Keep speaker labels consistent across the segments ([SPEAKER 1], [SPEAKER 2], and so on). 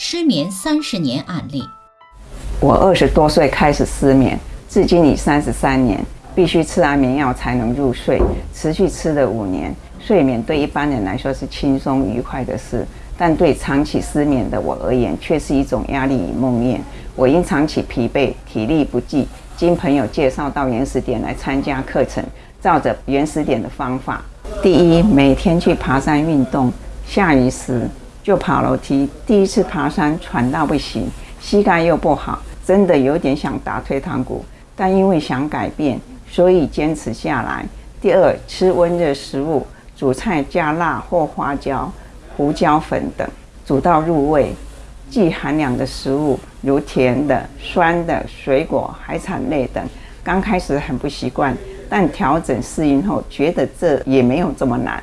[SPEAKER 1] 失眠三十年案例。
[SPEAKER 2] 我二十多岁开始失眠，至今已三十三年，必须吃安眠药才能入睡，持续吃了五年。睡眠对一般人来说是轻松愉快的事，但对长期失眠的我而言，却是一种压力与梦魇。我因长期疲惫、体力不济，经朋友介绍到原始点来参加课程，照着原始点的方法。第一，每天去爬山运动，下雨时就爬楼梯。第一次爬山喘到不行，膝盖又不好，真的有点想打退堂鼓。但因为想改变，所以坚持下来。第二，吃温热食物，煮菜加辣或花椒、胡椒粉等，煮到入味。既寒凉的食物，如甜的、酸的、水果、海产类等，刚开始很不习惯。但调整适应后，觉得这也没有这么难。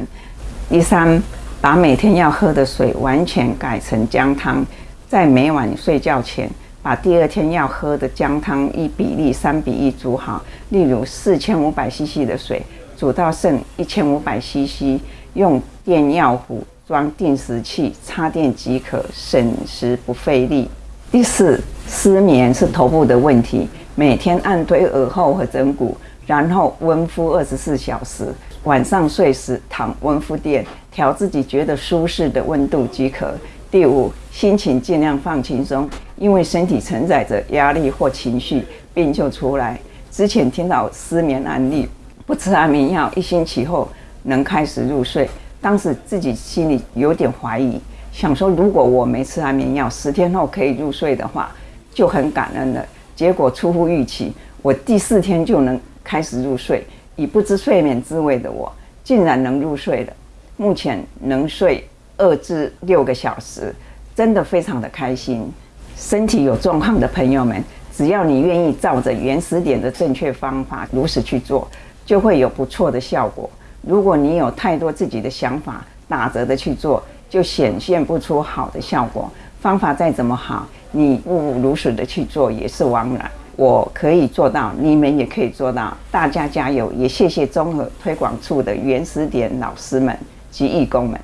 [SPEAKER 2] 第三，把每天要喝的水完全改成姜汤，在每晚睡觉前，把第二天要喝的姜汤一比例三比一煮好。例如四千五百 CC 的水，煮到剩一千五百 CC，用电药壶装定时器，插电即可，省时不费力。第四，失眠是头部的问题，每天按推耳后和枕骨。然后温敷二十四小时，晚上睡时躺温敷垫，调自己觉得舒适的温度即可。第五，心情尽量放轻松，因为身体承载着压力或情绪，病就出来。之前听到失眠案例，不吃安眠药，一星期后能开始入睡。当时自己心里有点怀疑，想说如果我没吃安眠药，十天后可以入睡的话，就很感恩了。结果出乎预期，我第四天就能。开始入睡，已不知睡眠滋味的我，竟然能入睡了。目前能睡二至六个小时，真的非常的开心。身体有状况的朋友们，只要你愿意照着原始点的正确方法如实去做，就会有不错的效果。如果你有太多自己的想法，打折的去做，就显现不出好的效果。方法再怎么好，你不如实的去做，也是枉然。我可以做到，你们也可以做到，大家加油！也谢谢综合推广处的原始点老师们及义工们。